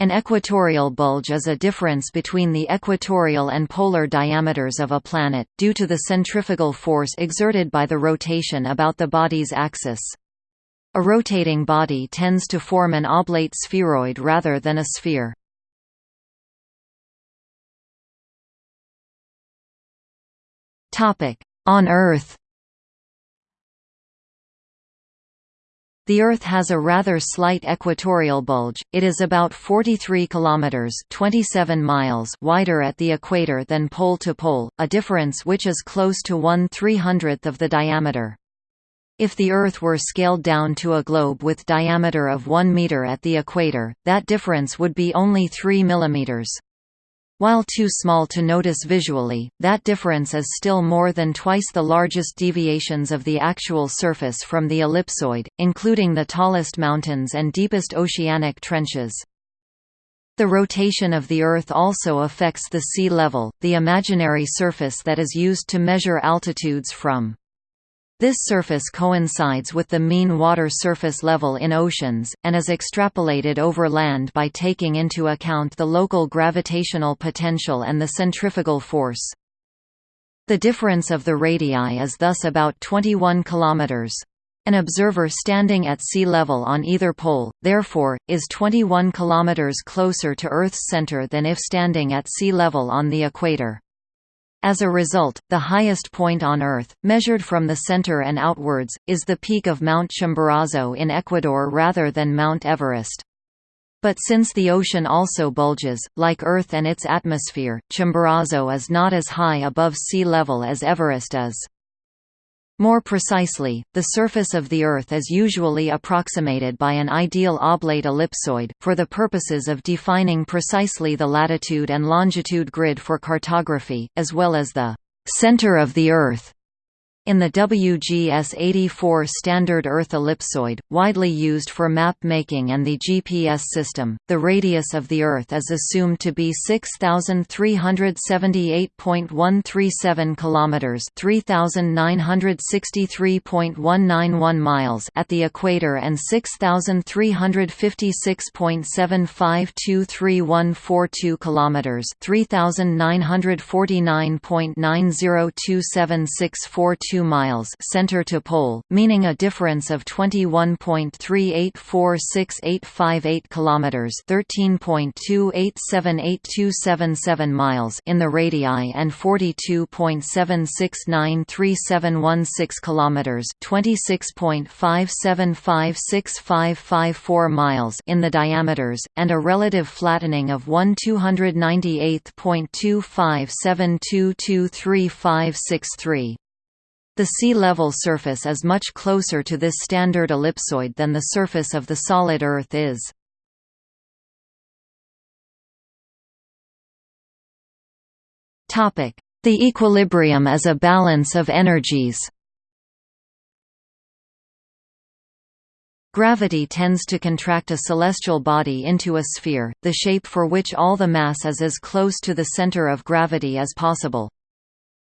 An equatorial bulge is a difference between the equatorial and polar diameters of a planet, due to the centrifugal force exerted by the rotation about the body's axis. A rotating body tends to form an oblate spheroid rather than a sphere. On Earth The Earth has a rather slight equatorial bulge. It is about 43 kilometers (27 miles) wider at the equator than pole to pole, a difference which is close to 1/300th of the diameter. If the Earth were scaled down to a globe with diameter of 1 meter at the equator, that difference would be only 3 millimeters. While too small to notice visually, that difference is still more than twice the largest deviations of the actual surface from the ellipsoid, including the tallest mountains and deepest oceanic trenches. The rotation of the Earth also affects the sea level, the imaginary surface that is used to measure altitudes from. This surface coincides with the mean water surface level in oceans, and is extrapolated over land by taking into account the local gravitational potential and the centrifugal force. The difference of the radii is thus about 21 km. An observer standing at sea level on either pole, therefore, is 21 km closer to Earth's center than if standing at sea level on the equator. As a result, the highest point on Earth, measured from the center and outwards, is the peak of Mount Chimborazo in Ecuador rather than Mount Everest. But since the ocean also bulges, like Earth and its atmosphere, Chimborazo is not as high above sea level as Everest is. More precisely, the surface of the Earth is usually approximated by an ideal oblate ellipsoid, for the purposes of defining precisely the latitude and longitude grid for cartography, as well as the «center of the Earth» In the WGS-84 standard Earth ellipsoid, widely used for map making and the GPS system, the radius of the Earth is assumed to be 6,378.137 kilometers (3,963.191 miles) at the equator and 6,356.7523142 kilometers (3,949.902764 miles center to pole, meaning a difference of 21.3846858 kilometers, 13.2878277 miles in the radii and 42.7693716 kilometers, 26.57565554 miles in the diameters, and a relative flattening of 1 298.257223563. The sea level surface is much closer to this standard ellipsoid than the surface of the solid Earth is. The equilibrium is a balance of energies Gravity tends to contract a celestial body into a sphere, the shape for which all the mass is as close to the center of gravity as possible.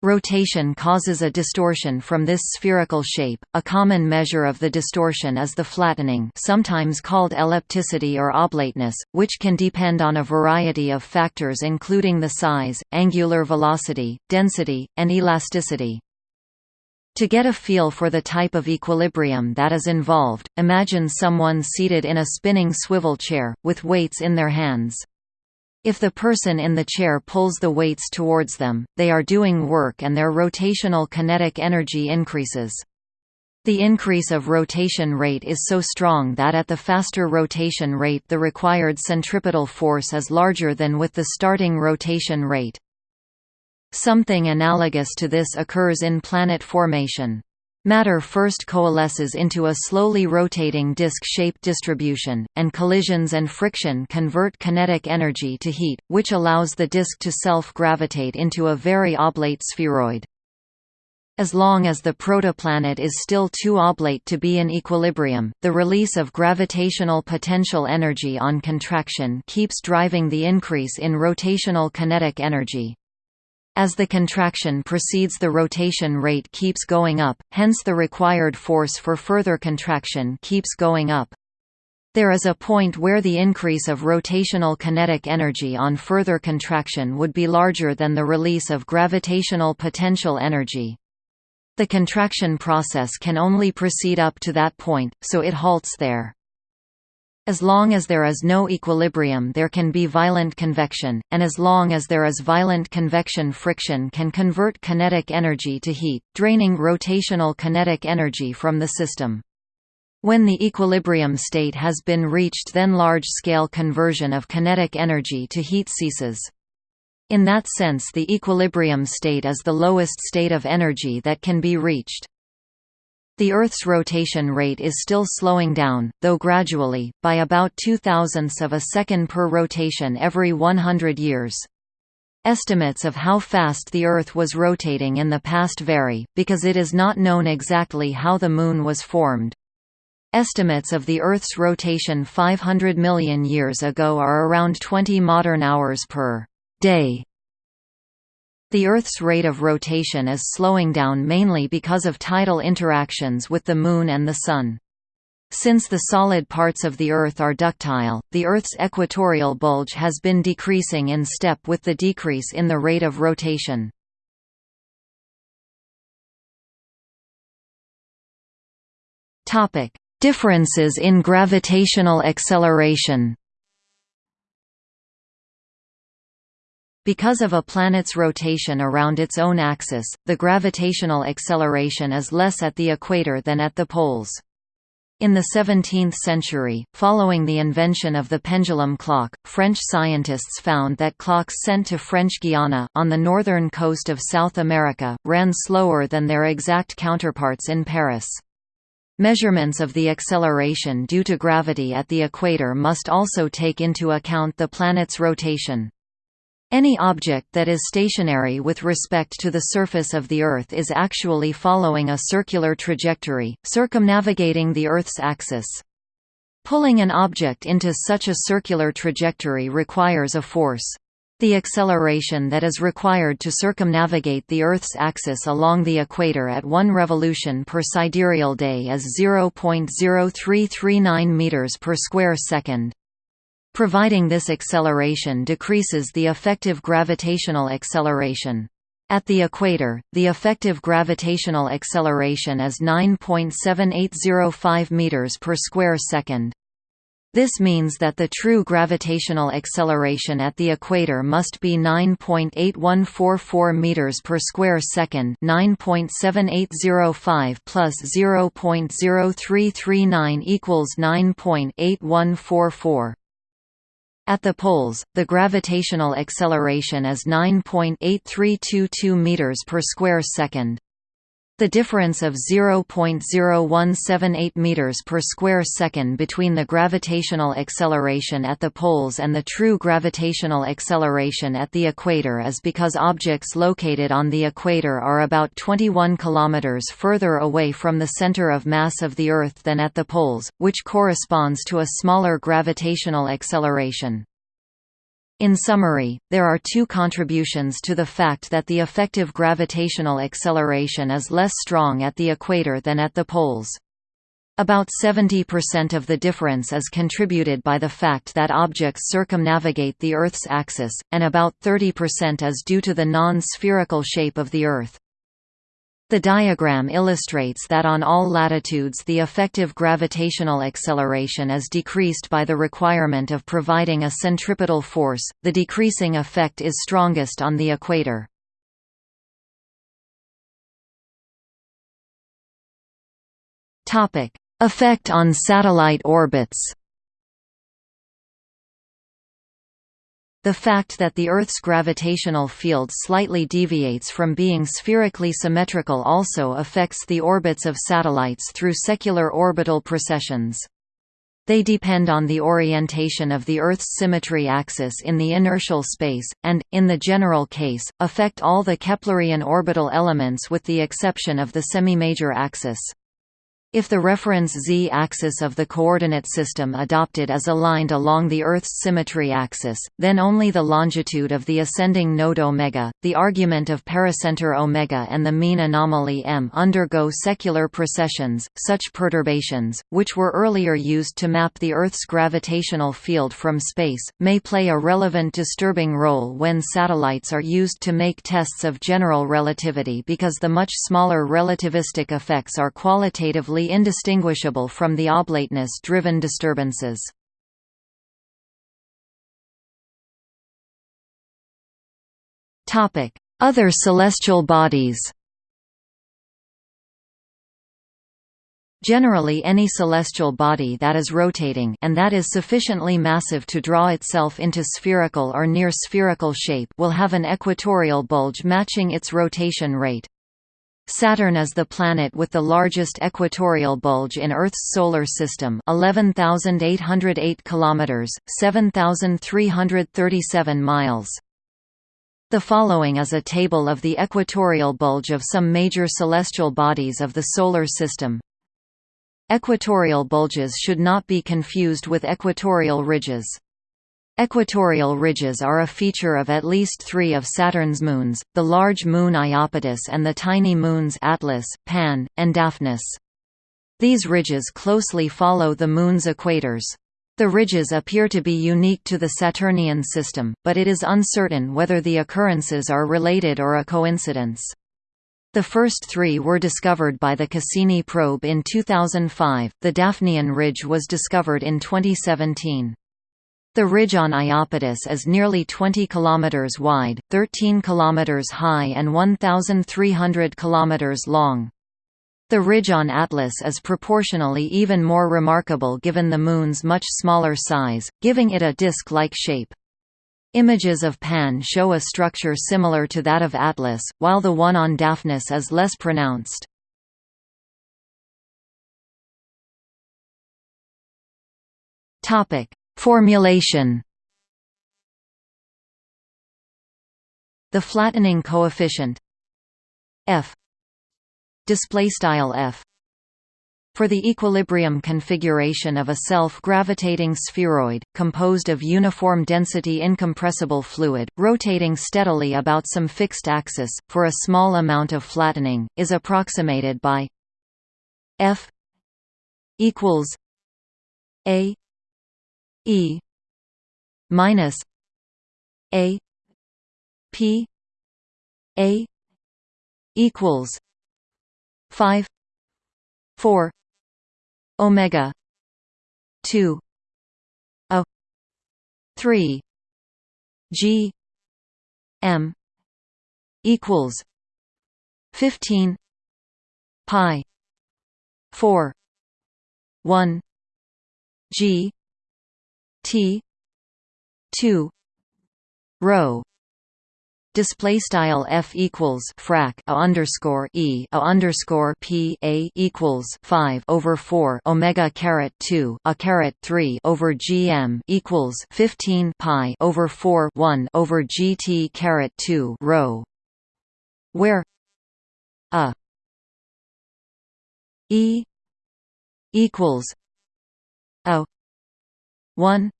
Rotation causes a distortion from this spherical shape. A common measure of the distortion is the flattening, sometimes called ellipticity or oblateness, which can depend on a variety of factors including the size, angular velocity, density, and elasticity. To get a feel for the type of equilibrium that is involved, imagine someone seated in a spinning swivel chair, with weights in their hands. If the person in the chair pulls the weights towards them, they are doing work and their rotational kinetic energy increases. The increase of rotation rate is so strong that at the faster rotation rate the required centripetal force is larger than with the starting rotation rate. Something analogous to this occurs in planet formation. Matter first coalesces into a slowly rotating disk-shaped distribution, and collisions and friction convert kinetic energy to heat, which allows the disk to self-gravitate into a very oblate spheroid. As long as the protoplanet is still too oblate to be in equilibrium, the release of gravitational potential energy on contraction keeps driving the increase in rotational kinetic energy. As the contraction proceeds the rotation rate keeps going up, hence the required force for further contraction keeps going up. There is a point where the increase of rotational kinetic energy on further contraction would be larger than the release of gravitational potential energy. The contraction process can only proceed up to that point, so it halts there. As long as there is no equilibrium there can be violent convection, and as long as there is violent convection friction can convert kinetic energy to heat, draining rotational kinetic energy from the system. When the equilibrium state has been reached then large-scale conversion of kinetic energy to heat ceases. In that sense the equilibrium state is the lowest state of energy that can be reached. The Earth's rotation rate is still slowing down, though gradually, by about two thousandths of a second per rotation every 100 years. Estimates of how fast the Earth was rotating in the past vary, because it is not known exactly how the Moon was formed. Estimates of the Earth's rotation 500 million years ago are around 20 modern hours per day. The Earth's rate of rotation is slowing down mainly because of tidal interactions with the Moon and the Sun. Since the solid parts of the Earth are ductile, the Earth's equatorial bulge has been decreasing in step with the decrease in the rate of rotation. Differences in gravitational acceleration Because of a planet's rotation around its own axis, the gravitational acceleration is less at the equator than at the poles. In the 17th century, following the invention of the pendulum clock, French scientists found that clocks sent to French Guiana on the northern coast of South America, ran slower than their exact counterparts in Paris. Measurements of the acceleration due to gravity at the equator must also take into account the planet's rotation. Any object that is stationary with respect to the surface of the Earth is actually following a circular trajectory, circumnavigating the Earth's axis. Pulling an object into such a circular trajectory requires a force. The acceleration that is required to circumnavigate the Earth's axis along the equator at one revolution per sidereal day is 0.0339 meters per square second. Providing this acceleration decreases the effective gravitational acceleration. At the equator, the effective gravitational acceleration is 9.7805 meters per square second. This means that the true gravitational acceleration at the equator must be 9.8144 meters per square second, 9.7805 plus 0.0339 equals 9.8144. At the poles, the gravitational acceleration is 9.8322 meters per square second. The difference of 0.0178 meters per square second between the gravitational acceleration at the poles and the true gravitational acceleration at the equator is because objects located on the equator are about 21 kilometers further away from the center of mass of the Earth than at the poles, which corresponds to a smaller gravitational acceleration. In summary, there are two contributions to the fact that the effective gravitational acceleration is less strong at the equator than at the poles. About 70% of the difference is contributed by the fact that objects circumnavigate the Earth's axis, and about 30% is due to the non-spherical shape of the Earth. The diagram illustrates that on all latitudes the effective gravitational acceleration is decreased by the requirement of providing a centripetal force, the decreasing effect is strongest on the equator. Effect on satellite orbits The fact that the Earth's gravitational field slightly deviates from being spherically symmetrical also affects the orbits of satellites through secular orbital precessions. They depend on the orientation of the Earth's symmetry axis in the inertial space, and, in the general case, affect all the Keplerian orbital elements with the exception of the semimajor axis. If the reference z-axis of the coordinate system adopted is aligned along the Earth's symmetry axis, then only the longitude of the ascending node omega, the argument of pericenter omega and the mean anomaly m undergo secular precessions. Such perturbations, which were earlier used to map the Earth's gravitational field from space, may play a relevant disturbing role when satellites are used to make tests of general relativity because the much smaller relativistic effects are qualitatively indistinguishable from the oblateness-driven disturbances. Other celestial bodies Generally any celestial body that is rotating and that is sufficiently massive to draw itself into spherical or near spherical shape will have an equatorial bulge matching its rotation rate. Saturn is the planet with the largest equatorial bulge in Earth's solar system, 11,808 kilometers, 7,337 miles. The following is a table of the equatorial bulge of some major celestial bodies of the solar system. Equatorial bulges should not be confused with equatorial ridges. Equatorial ridges are a feature of at least three of Saturn's moons, the large moon Iapetus and the tiny moons Atlas, Pan, and Daphnis. These ridges closely follow the Moon's equators. The ridges appear to be unique to the Saturnian system, but it is uncertain whether the occurrences are related or a coincidence. The first three were discovered by the Cassini probe in 2005, the Daphnian ridge was discovered in 2017. The ridge on Iapetus is nearly 20 km wide, 13 km high and 1,300 km long. The ridge on Atlas is proportionally even more remarkable given the Moon's much smaller size, giving it a disk-like shape. Images of Pan show a structure similar to that of Atlas, while the one on Daphnis is less pronounced. Topic: Formulation. The flattening coefficient. F. Display style f. For the equilibrium configuration of a self-gravitating spheroid, composed of uniform density incompressible fluid, rotating steadily about some fixed axis, for a small amount of flattening, is approximated by f equals a E minus A P A equals five four Omega two A three G M equals fifteen pi four one G T. two. Rho. Display style f equals frac a underscore e a underscore p a equals 5 over 4 omega caret 2 a caret 3 over gm equals 15 pi over 4 1 over gt caret 2 rho. Where a e equals a 1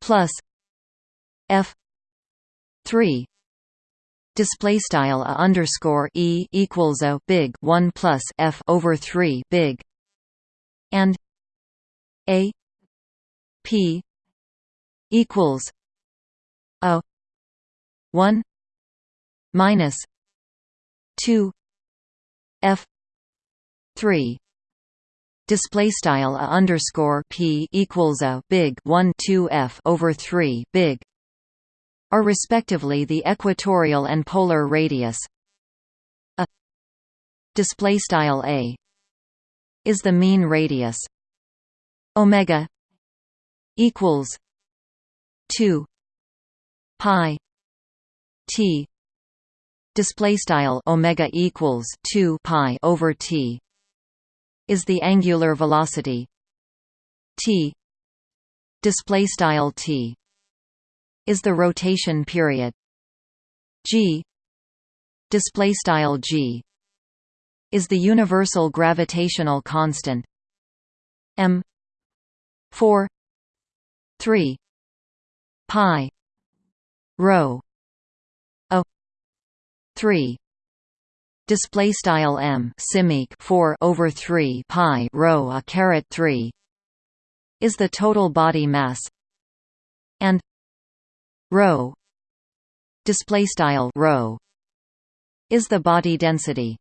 plus f 3 display style a underscore e equals a big 1 plus f over 3 big and a p equals a 1 minus 2 f 3 display style a underscore p equals a big 1 2 f over 3 big are respectively the equatorial and polar radius. A display style a is the mean radius. Omega equals 2 pi t. Display style omega equals 2 pi over t is the angular velocity. T. Display style t. Is the rotation period. G. Display style g. Is the universal gravitational constant. M. 4 3 pi. Rho. A. 3 display style m simic 4 over 3 pi rho a caret 3 is the total body mass and rho display style rho is the body density